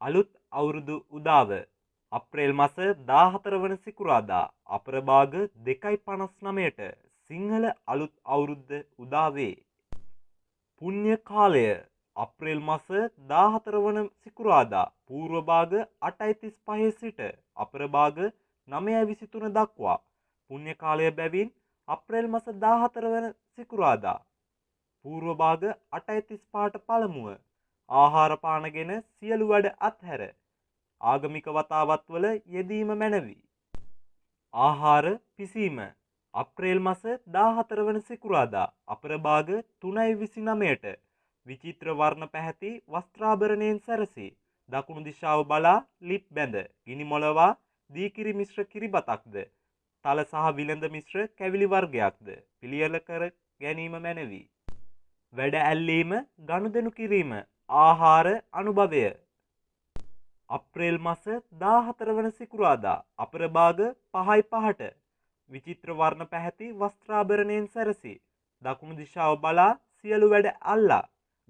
අලුත් අවුරුදු උදාව. අප්‍රේල් මස 14 වන සිකුරාදා අපරභාග 2.59ට සිංහල අලුත් අවුරුද්ද උදා වේ. පුණ්‍ය කාලය අප්‍රේල් මස 14 වන සිකුරාදා පූර්ව භාග 8.35 සිට අපරභාග 9.23 දක්වා. පුණ්‍ය කාලය බැවින් අප්‍රේල් මස 14 වන සිකුරාදා පූර්ව භාග 8.35ට පළමුව. ආහාර පාන ගෙන සියලු වැඩ අත්හැර. ආගමික වතාවත්වල යෙදීම මැනවි. ආහාර පිසීම. අප්‍රේල් මස 14 වන සිකුරාදා අපරභාග 3.29ට විචිත්‍ර වර්ණ පැහැති වස්ත්‍රාභරණයෙන් සැරසී. දකුණු දිශාව බලා ලිප් බැඳ ගිනි මොලවා දී කිරි මිශ්‍ර කිරිබතක්ද? තල සහ විලඳ මිශ්‍ර කැවිලි වර්ගයක්ද? පිළියෙල කර ගැනීම මැනවි. වැඩ ඇල්ලීම ගනුදෙනු කිරීම. ආහාර අනුභවය අප්‍රේල් මස 14 වන සිකුරාදා අපරභාග 5.05ට විචිත්‍ර වර්ණ පැහැති වස්ත්‍රාභරණයෙන් සැරසී දකුණු දිශාව බලා සියලු වැඩ අල්ලා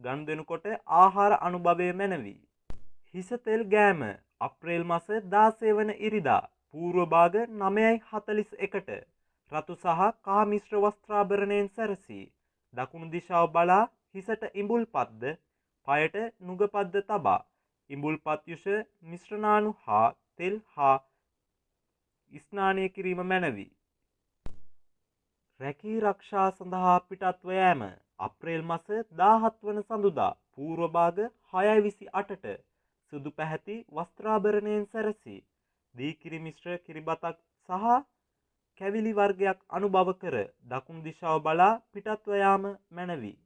ගනුදෙනු කොට ආහාර අනුභවය මැනවි. හිස තෙල් ගෑම අප්‍රේල් මස 16 වන ඉරිදා පූර්ව භාග 9.41ට රතු සහ කහ මිශ්‍ර වස්ත්‍රාභරණයෙන් සැරසී දකුණු දිශාව බලා හිසට ඉඹුල්පත්ද පයට නුගපත්ද තබා ඉඹුල්පත් යුෂ මිශ්‍රණාණු හා තෙල් හා ස්නානය කිරීම මැනවි. රැකී රක්ෂා සඳහා පිටත්ව යෑම අප්‍රේල් මස 17 වන සඳුදා පූර්ව භාග 6.28ට සුදු පැහැති වස්ත්‍රාභරණයෙන් සැරසී දී කිරි මිශ්‍ර කිරිබතක් සහ කැවිලි වර්ගයක් අනුභව කර දකුණු දිශාව බලා පිටත්ව යාම මැනවි.